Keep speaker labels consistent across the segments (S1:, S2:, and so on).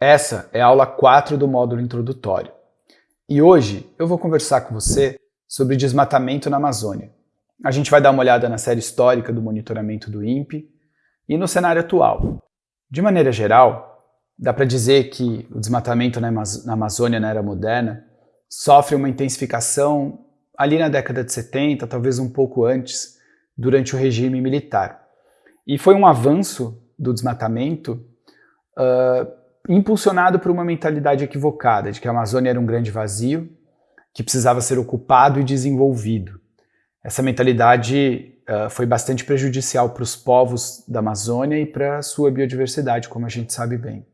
S1: Essa é a aula 4 do módulo introdutório. E hoje eu vou conversar com você sobre desmatamento na Amazônia. A gente vai dar uma olhada na série histórica do monitoramento do INPE e no cenário atual. De maneira geral, dá para dizer que o desmatamento na Amazônia na era moderna sofre uma intensificação ali na década de 70, talvez um pouco antes, durante o regime militar. E foi um avanço do desmatamento uh, impulsionado por uma mentalidade equivocada, de que a Amazônia era um grande vazio, que precisava ser ocupado e desenvolvido. Essa mentalidade uh, foi bastante prejudicial para os povos da Amazônia e para a sua biodiversidade, como a gente sabe bem.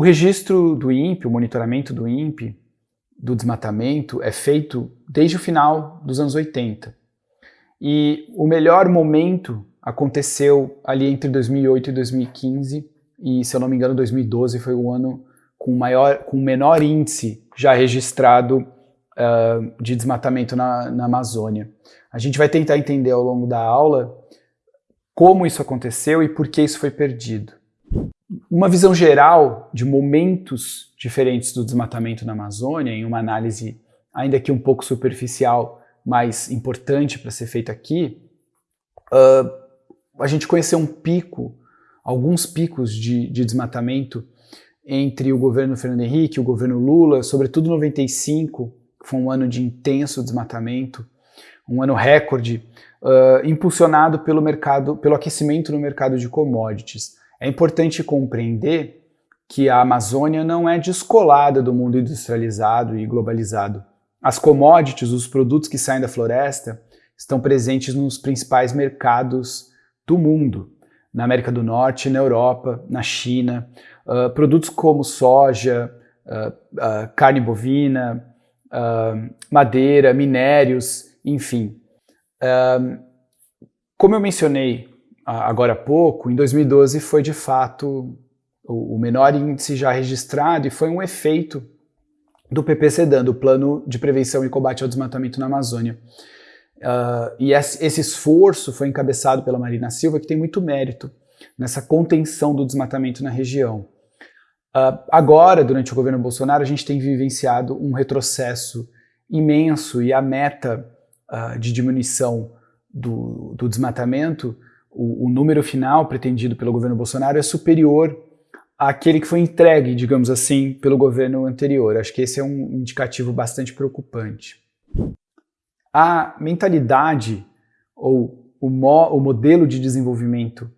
S1: O registro do INPE, o monitoramento do INPE, do desmatamento, é feito desde o final dos anos 80. E o melhor momento aconteceu ali entre 2008 e 2015, e se eu não me engano 2012 foi o ano com maior, com menor índice já registrado uh, de desmatamento na, na Amazônia. A gente vai tentar entender ao longo da aula como isso aconteceu e por que isso foi perdido. Uma visão geral de momentos diferentes do desmatamento na Amazônia, em uma análise ainda que um pouco superficial, mas importante para ser feita aqui, uh, a gente conheceu um pico alguns picos de, de desmatamento entre o governo Fernando Henrique e o governo Lula, sobretudo 95, que foi um ano de intenso desmatamento, um ano recorde, uh, impulsionado pelo mercado, pelo aquecimento no mercado de commodities. É importante compreender que a Amazônia não é descolada do mundo industrializado e globalizado. As commodities, os produtos que saem da floresta, estão presentes nos principais mercados do mundo na América do Norte, na Europa, na China, uh, produtos como soja, uh, uh, carne bovina, madeira, minérios, enfim. como eu mencionei agora há pouco, em 2012 foi de fato o, menor índice já registrado e foi um efeito do PPCDAN, do Plano de Prevenção e Combate ao Desmatamento na Amazônia. Uh, e esse esforço foi encabeçado pela Marina Silva, que tem muito mérito nessa contenção do desmatamento na região. Uh, agora, durante o governo Bolsonaro, a gente tem vivenciado um retrocesso imenso e a meta uh, de diminuição do, do desmatamento, o, o, número final pretendido pelo governo Bolsonaro é superior àquele que foi entregue, digamos assim, pelo governo anterior. Acho que esse é um indicativo bastante preocupante. A mentalidade ou o, mo o modelo de desenvolvimento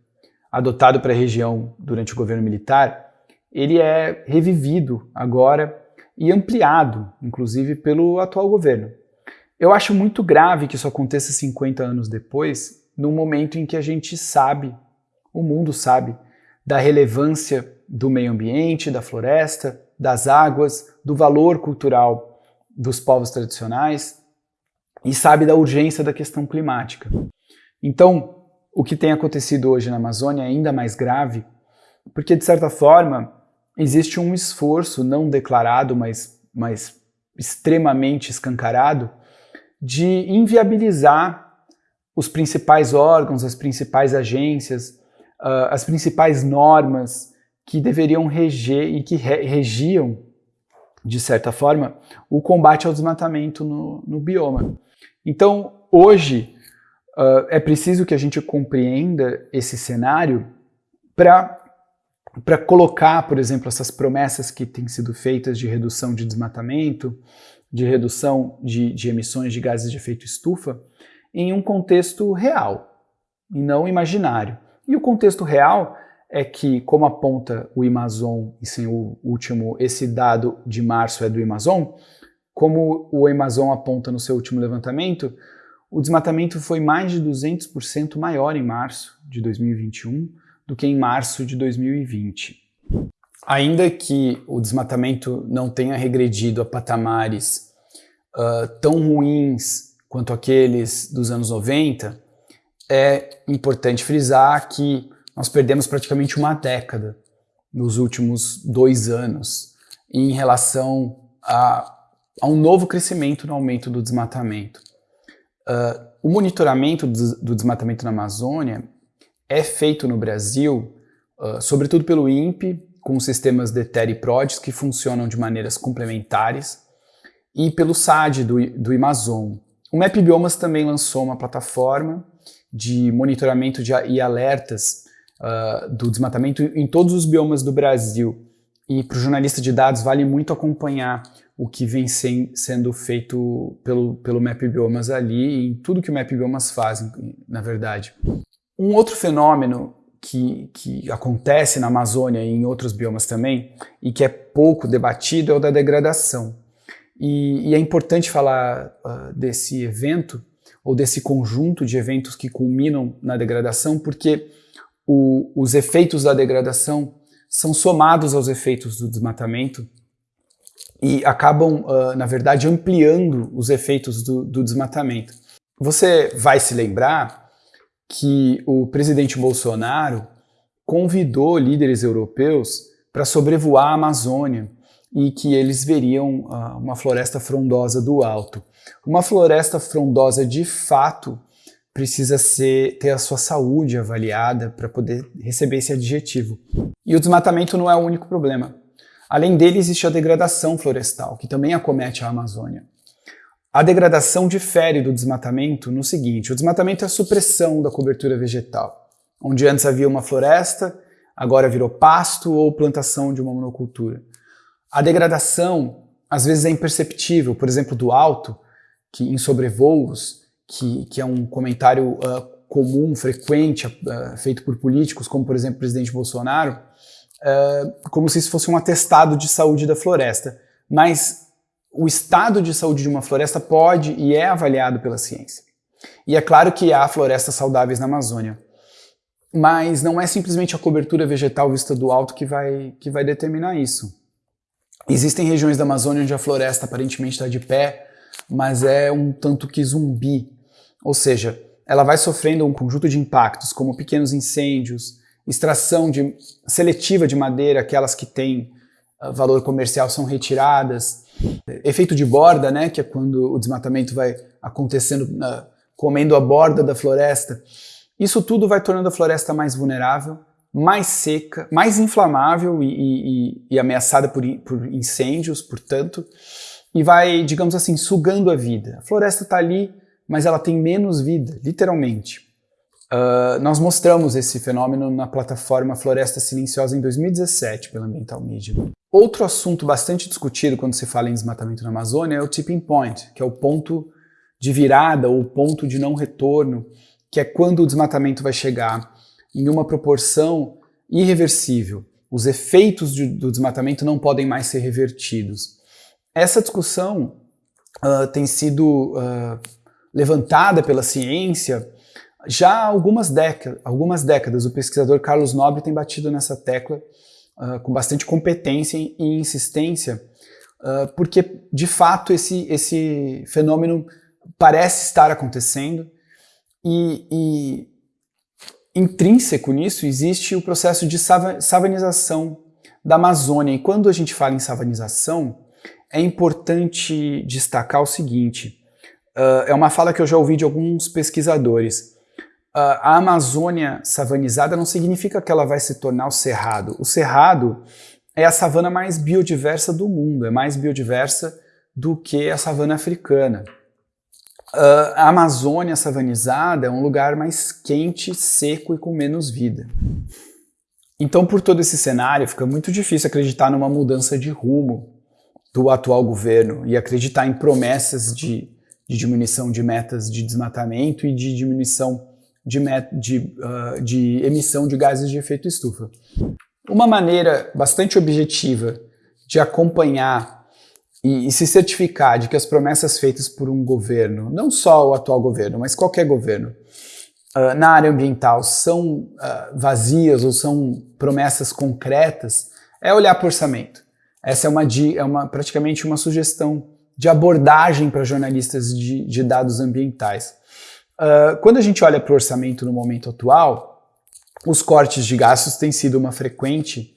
S1: adotado para a região durante o governo militar, ele é revivido agora e ampliado, inclusive, pelo atual governo. Eu acho muito grave que isso aconteça 50 anos depois, num momento em que a gente sabe, o mundo sabe, da relevância do meio ambiente, da floresta, das águas, do valor cultural dos povos tradicionais, e sabe da urgência da questão climática. Então, o que tem acontecido hoje na Amazônia é ainda mais grave, porque, de certa forma, existe um esforço não declarado, mas, mas extremamente escancarado, de inviabilizar os principais órgãos, as principais agências, uh, as principais normas que deveriam reger e que re regiam, de certa forma, o combate ao desmatamento no, no bioma. Então, hoje, uh, é preciso que a gente compreenda esse cenário para para colocar, por exemplo, essas promessas que têm sido feitas de redução de desmatamento, de redução de, de, emissões de gases de efeito estufa, em um contexto real e não imaginário. E o contexto real é que, como aponta o Amazon, e sem o último, esse dado de março é do Amazon, como o Amazon aponta no seu último levantamento, o desmatamento foi mais de 200% maior em março de 2021 do que em março de 2020. Ainda que o desmatamento não tenha regredido a patamares uh, tão ruins quanto aqueles dos anos 90, é importante frisar que nós perdemos praticamente uma década nos últimos dois anos em relação a, a um novo crescimento no aumento do desmatamento. Uh, o monitoramento do, desmatamento na Amazônia é feito no Brasil, uh, sobretudo pelo INPE, com sistemas DETER e PRODES que funcionam de maneiras complementares, e pelo SAD do, do Amazon. O Map Biomas também lançou uma plataforma de monitoramento de, e alertas uh, do desmatamento em todos os biomas do Brasil. E para o jornalista de dados vale muito acompanhar o que vem sem, sendo feito pelo, pelo Map Biomas ali e tudo que o Map Biomas faz, na verdade. Um outro fenômeno que, que acontece na Amazônia e em outros biomas também, e que é pouco debatido, é o da degradação. E, e é importante falar uh, desse evento, ou desse conjunto de eventos que culminam na degradação, porque o, os efeitos da degradação são somados aos efeitos do desmatamento e acabam, uh, na verdade, ampliando os efeitos do, do desmatamento. Você vai se lembrar que o presidente Bolsonaro convidou líderes europeus para sobrevoar a Amazônia e que eles veriam uh, uma floresta frondosa do alto. Uma floresta frondosa de fato precisa ser, ter a sua saúde avaliada para poder receber esse adjetivo. E o desmatamento não é o único problema. Além dele, existe a degradação florestal, que também acomete a Amazônia. A degradação difere do desmatamento no seguinte: o desmatamento é a supressão da cobertura vegetal. Onde antes havia uma floresta, agora virou pasto ou plantação de uma monocultura. A degradação às vezes é imperceptível, por exemplo, do alto, que em sobrevoos, que, que é um comentário uh, comum, frequente, uh, feito por políticos, como por exemplo o presidente Bolsonaro, uh, como se isso fosse um atestado de saúde da floresta. Mas o estado de saúde de uma floresta pode e é avaliado pela ciência. E é claro que há florestas saudáveis na Amazônia. Mas não é simplesmente a cobertura vegetal vista do alto que vai, que vai determinar isso. Existem regiões da Amazônia onde a floresta aparentemente está de pé, mas é um tanto que zumbi. Ou seja, ela vai sofrendo um conjunto de impactos, como pequenos incêndios, extração de, seletiva de madeira, aquelas que têm uh, valor comercial são retiradas, efeito de borda, né, que é quando o desmatamento vai acontecendo, uh, comendo a borda da floresta. Isso tudo vai tornando a floresta mais vulnerável, mais seca, mais inflamável e, e, e ameaçada por, por, incêndios, portanto, e vai, digamos assim, sugando a vida. A floresta está ali, mas ela tem menos vida, literalmente. Uh, nós mostramos esse fenômeno na plataforma Floresta Silenciosa em 2017 pela Ambiental Media. Outro assunto bastante discutido quando se fala em desmatamento na Amazônia é o tipping point, que é o ponto de virada ou ponto de não retorno, que é quando o desmatamento vai chegar em uma proporção irreversível. Os efeitos de, do desmatamento não podem mais ser revertidos. Essa discussão uh, tem sido uh, levantada pela ciência já há algumas, algumas décadas. O pesquisador Carlos Nobre tem batido nessa tecla uh, com bastante competência e insistência, porque de fato esse, esse fenômeno parece estar acontecendo e, e intrínseco nisso existe o processo de savanização da Amazônia. E quando a gente fala em savanização, é importante destacar o seguinte: uh, é uma fala que eu já ouvi de alguns pesquisadores. Uh, a Amazônia savanizada não significa que ela vai se tornar o cerrado. O cerrado é a savana mais biodiversa do mundo, é mais biodiversa do que a savana africana. Uh, a Amazônia savanizada é um lugar mais quente, seco e com menos vida. Então, por todo esse cenário, fica muito difícil acreditar numa mudança de rumo do atual governo e acreditar em promessas de, de diminuição de metas de desmatamento e de diminuição de, de, uh, de emissão de gases de efeito estufa. Uma maneira bastante objetiva de acompanhar e, e, se certificar de que as promessas feitas por um governo, não só o atual governo, mas qualquer governo, uh, na área ambiental são uh, vazias ou são promessas concretas, é olhar para o orçamento. Essa é, uma, é uma, praticamente uma sugestão de abordagem para jornalistas de, de dados ambientais. Uh, quando a gente olha para o orçamento no momento atual, os cortes de gastos têm sido uma frequente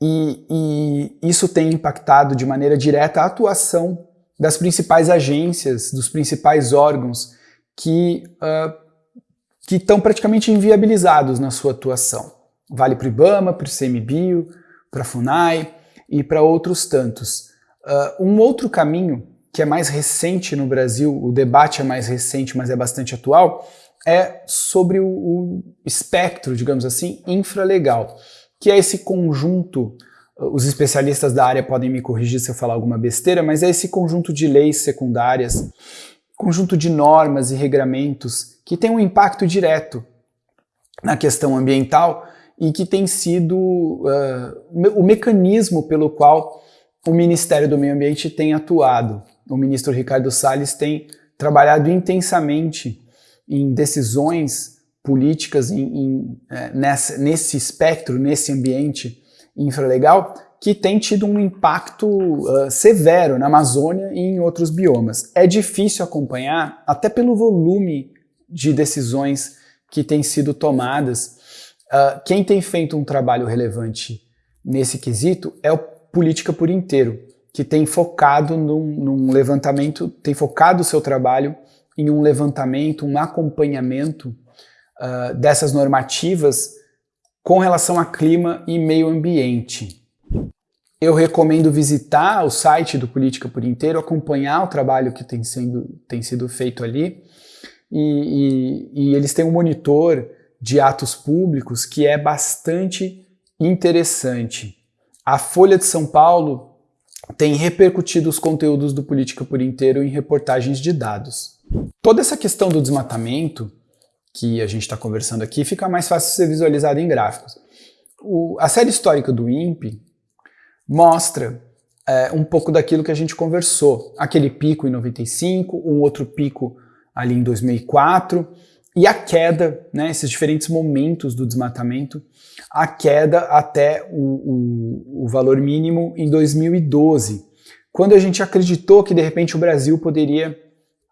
S1: e, e isso tem impactado de maneira direta a atuação das principais agências, dos principais órgãos que uh, que estão praticamente inviabilizados na sua atuação. Vale para o IBAMA, para o CMBio, para a FUNAI e para outros tantos. Uh, um outro caminho que é mais recente no Brasil, o debate é mais recente, mas é bastante atual, é sobre o, o espectro, digamos assim, infralegal, que é esse conjunto, os especialistas da área podem me corrigir se eu falar alguma besteira, mas é esse conjunto de leis secundárias, conjunto de normas e regramentos que tem um impacto direto na questão ambiental e que tem sido uh, o mecanismo pelo qual o Ministério do Meio Ambiente tem atuado. O ministro Ricardo Salles tem trabalhado intensamente em decisões políticas em, em, é, nessa, nesse espectro, nesse ambiente infralegal, que tem tido um impacto uh, severo na Amazônia e em outros biomas. É difícil acompanhar, até pelo volume de decisões que têm sido tomadas. Uh, quem tem feito um trabalho relevante nesse quesito é o Política por Inteiro, que tem focado num, num levantamento, tem focado o seu trabalho em um levantamento, um acompanhamento uh, dessas normativas com relação a clima e meio ambiente. Eu recomendo visitar o site do Política por Inteiro, acompanhar o trabalho que tem, sendo, tem sido feito ali. E, e, e eles têm um monitor de atos públicos que é bastante interessante. A Folha de São Paulo tem repercutido os conteúdos do Política por Inteiro em reportagens de dados. Toda essa questão do desmatamento que a gente está conversando aqui fica mais fácil ser visualizada em gráficos. O, a série histórica do INPE mostra é, um pouco daquilo que a gente conversou. Aquele pico em 95, um outro pico ali em 2004, e a queda, né, esses diferentes momentos do desmatamento, a queda até o, o, o valor mínimo em 2012, quando a gente acreditou que de repente o Brasil poderia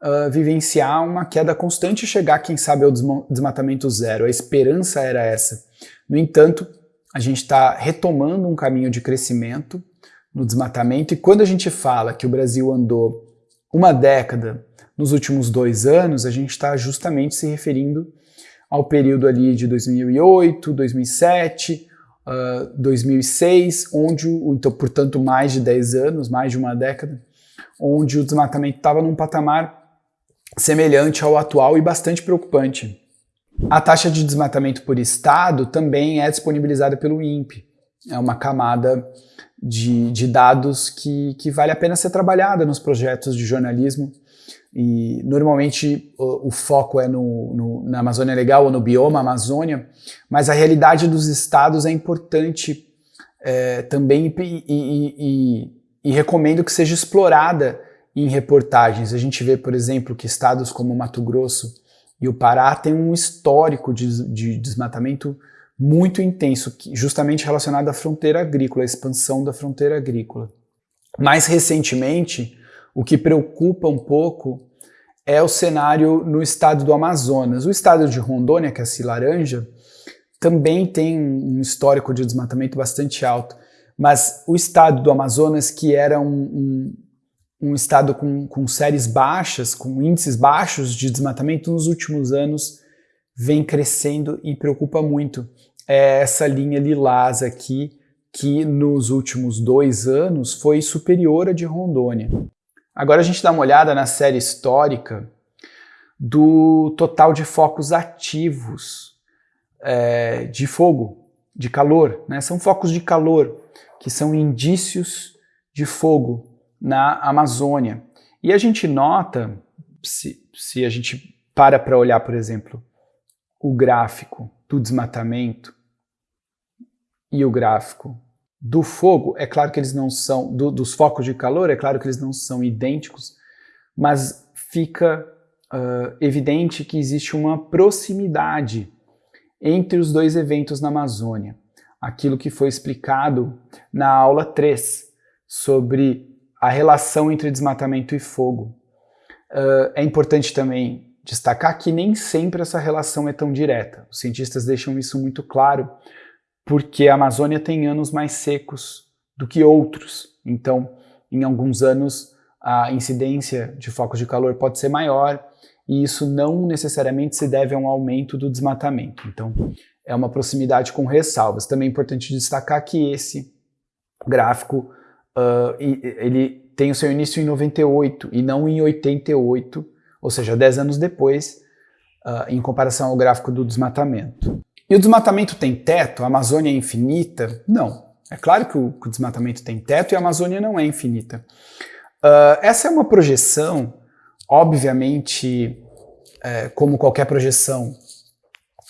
S1: uh, vivenciar uma queda constante e chegar, quem sabe, ao desmatamento zero. A esperança era essa. No entanto, a gente está retomando um caminho de crescimento no desmatamento, e quando a gente fala que o Brasil andou uma década nos últimos dois anos, a gente está justamente se referindo ao período ali de 2008, 2007, uh, 2006, onde, então, portanto, mais de 10 anos, mais de uma década, onde o desmatamento estava num patamar semelhante ao atual e bastante preocupante. A taxa de desmatamento por estado também é disponibilizada pelo INPE. É uma camada de, de dados que, que vale a pena ser trabalhada nos projetos de jornalismo. E normalmente o, o foco é no, no, na Amazônia Legal ou no bioma Amazônia, mas a realidade dos estados é importante é, também e, e, e, e recomendo que seja explorada em reportagens. A gente vê, por exemplo, que estados como Mato Grosso e o Pará têm um histórico de, de desmatamento muito intenso, justamente relacionado à fronteira agrícola, à expansão da fronteira agrícola. Mais recentemente, o que preocupa um pouco é o cenário no estado do Amazonas. O estado de Rondônia, que é a laranja, também tem um histórico de desmatamento bastante alto, mas o estado do Amazonas, que era um, um um estado com, com séries baixas, com índices baixos de desmatamento, nos últimos anos vem crescendo e preocupa muito. É essa linha lilás aqui, que nos últimos dois anos foi superior à de Rondônia. Agora a gente dá uma olhada na série histórica do total de focos ativos é, de fogo, de calor. Né? São focos de calor, que são indícios de fogo na Amazônia. E a gente nota, se, se a gente para para olhar, por exemplo, o gráfico do desmatamento e o gráfico do fogo, é claro que eles não são, do, dos focos de calor, é claro que eles não são idênticos, mas fica uh, evidente que existe uma proximidade entre os dois eventos na Amazônia. Aquilo que foi explicado na aula 3 sobre a relação entre desmatamento e fogo. Uh, é importante também destacar que nem sempre essa relação é tão direta. Os cientistas deixam isso muito claro porque a Amazônia tem anos mais secos do que outros. Então, em alguns anos, a incidência de focos de calor pode ser maior, e isso não necessariamente se deve a um aumento do desmatamento. Então, é uma proximidade com ressalvas. Também é importante destacar que esse gráfico uh, ele tem o seu início em 98 e não em 88, ou seja, 10 anos depois, uh, em comparação ao gráfico do desmatamento. E o desmatamento tem teto? A Amazônia é infinita? Não. É claro que o, que o desmatamento tem teto e a Amazônia não é infinita. Uh, essa é uma projeção, obviamente, é, como qualquer projeção,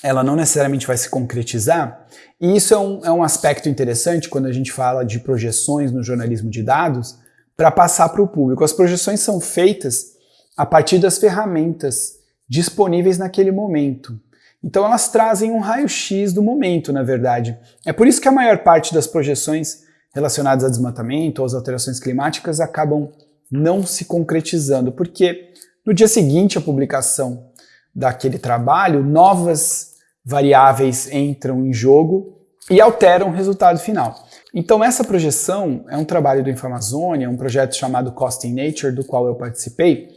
S1: ela não necessariamente vai se concretizar, e isso é um, é um aspecto interessante quando a gente fala de projeções no jornalismo de dados, para passar para o público. As projeções são feitas a partir das ferramentas disponíveis naquele momento. Então elas trazem um raio-x do momento, na verdade. É por isso que a maior parte das projeções relacionadas a desmatamento ou às alterações climáticas acabam não se concretizando, porque no dia seguinte à publicação daquele trabalho, novas variáveis entram em jogo e alteram o resultado final. Então essa projeção é um trabalho do Infamazônia, um projeto chamado Cost in Nature, do qual eu participei,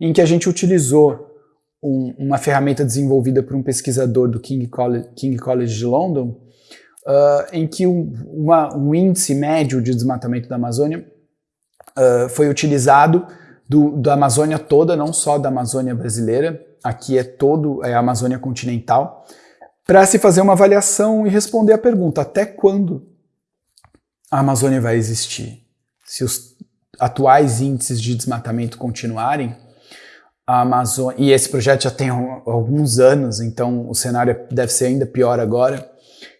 S1: em que a gente utilizou um, uma ferramenta desenvolvida por um pesquisador do King College, King College de London, uh, em que um, uma, um, índice médio de desmatamento da Amazônia uh, foi utilizado do, da Amazônia toda, não só da Amazônia brasileira, aqui é todo é a Amazônia continental, para se fazer uma avaliação e responder a pergunta, até quando a Amazônia vai existir? Se os atuais índices de desmatamento continuarem, a Amazônia, e esse projeto já tem alguns anos, então o cenário deve ser ainda pior agora,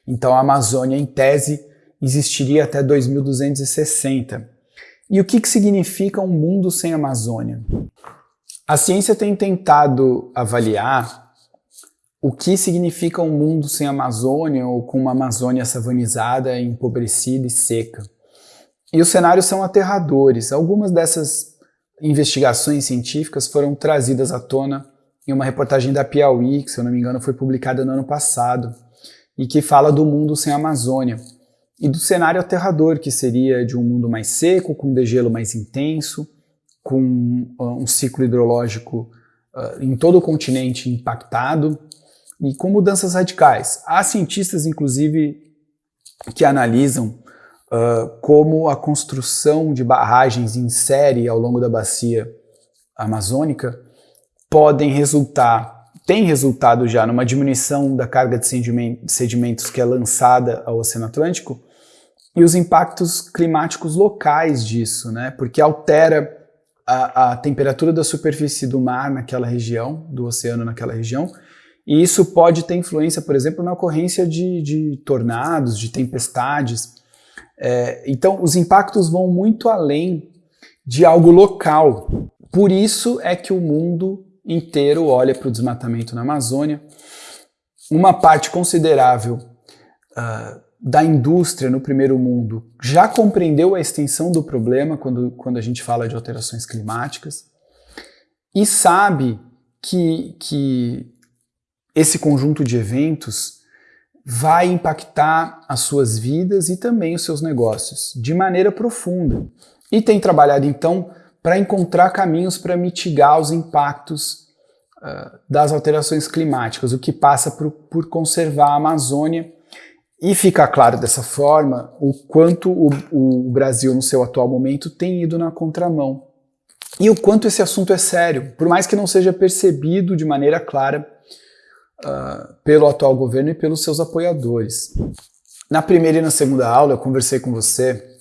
S1: então a Amazônia, em tese, existiria até 2260. E o que, que significa um mundo sem Amazônia? A ciência tem tentado avaliar o que significa um mundo sem Amazônia ou com uma Amazônia savanizada, empobrecida e seca. E os cenários são aterradores. Algumas dessas investigações científicas foram trazidas à tona em uma reportagem da Piauí, que se eu não me engano foi publicada no ano passado, e que fala do mundo sem Amazônia e do cenário aterrador que seria de um mundo mais seco, com degelo mais intenso, com uh, um ciclo hidrológico uh, em todo o continente impactado e com mudanças radicais. Há cientistas, inclusive, que analisam uh, como a construção de barragens em série ao longo da bacia amazônica podem resultar, tem resultado já numa diminuição da carga de sedimentos que é lançada ao Oceano Atlântico e os impactos climáticos locais disso, né? Porque altera a, a temperatura da superfície do mar naquela região, do oceano naquela região, e isso pode ter influência, por exemplo, na ocorrência de, de tornados, de tempestades. É, então, os impactos vão muito além de algo local. Por isso é que o mundo inteiro olha para o desmatamento na Amazônia. Uma parte considerável uh, da indústria no primeiro mundo já compreendeu a extensão do problema quando, quando a gente fala de alterações climáticas e sabe que, que esse conjunto de eventos vai impactar as suas vidas e também os seus negócios de maneira profunda. E tem trabalhado então para encontrar caminhos para mitigar os impactos uh, das alterações climáticas, o que passa por, por conservar a Amazônia e fica claro dessa forma o quanto o, o, Brasil, no seu atual momento, tem ido na contramão. E o quanto esse assunto é sério, por mais que não seja percebido de maneira clara uh, pelo atual governo e pelos seus apoiadores. Na primeira e na segunda aula, eu conversei com você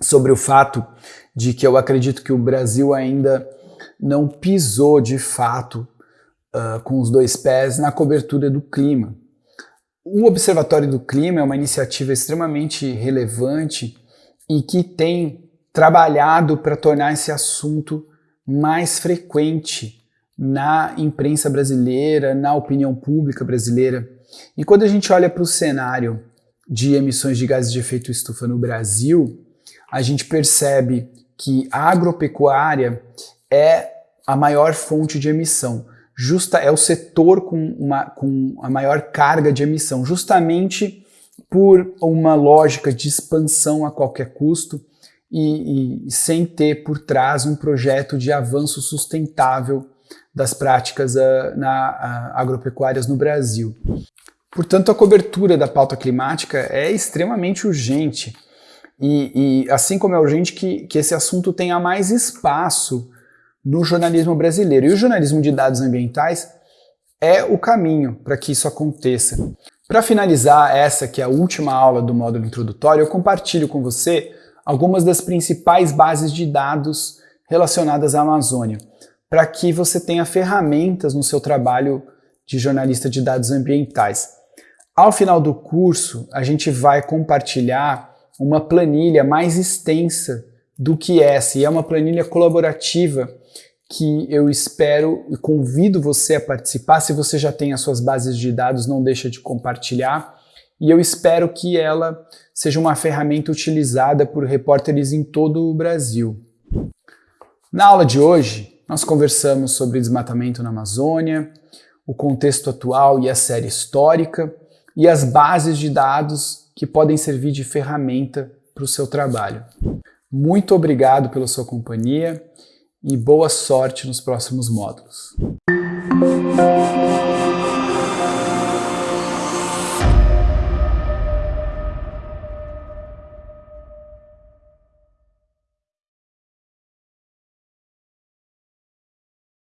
S1: sobre o fato de que eu acredito que o Brasil ainda não pisou de fato uh, com os dois pés na cobertura do clima. O Observatório do Clima é uma iniciativa extremamente relevante e que tem trabalhado para tornar esse assunto mais frequente na imprensa brasileira, na opinião pública brasileira. E quando a gente olha para o cenário de emissões de gases de efeito estufa no Brasil, a gente percebe que a agropecuária é a maior fonte de emissão justa é o setor com, uma, com a maior carga de emissão, justamente por uma lógica de expansão a qualquer custo e, e sem ter por trás um projeto de avanço sustentável das práticas uh, na, uh, agropecuárias no Brasil. Portanto, a cobertura da pauta climática é extremamente urgente e, e assim como é urgente que, que esse assunto tenha mais espaço no jornalismo brasileiro. E o jornalismo de dados ambientais é o caminho para que isso aconteça. Para finalizar essa que é a última aula do módulo introdutório, eu compartilho com você algumas das principais bases de dados relacionadas à Amazônia, para que você tenha ferramentas no seu trabalho de jornalista de dados ambientais. Ao final do curso, a gente vai compartilhar uma planilha mais extensa do que essa, e é uma planilha colaborativa que eu espero e convido você a participar. Se você já tem as suas bases de dados, não deixa de compartilhar. E eu espero que ela seja uma ferramenta utilizada por repórteres em todo o Brasil. Na aula de hoje, nós conversamos sobre desmatamento na Amazônia, o contexto atual e a série histórica, e as bases de dados que podem servir de ferramenta para o seu trabalho. Muito obrigado pela sua companhia e boa sorte nos próximos módulos.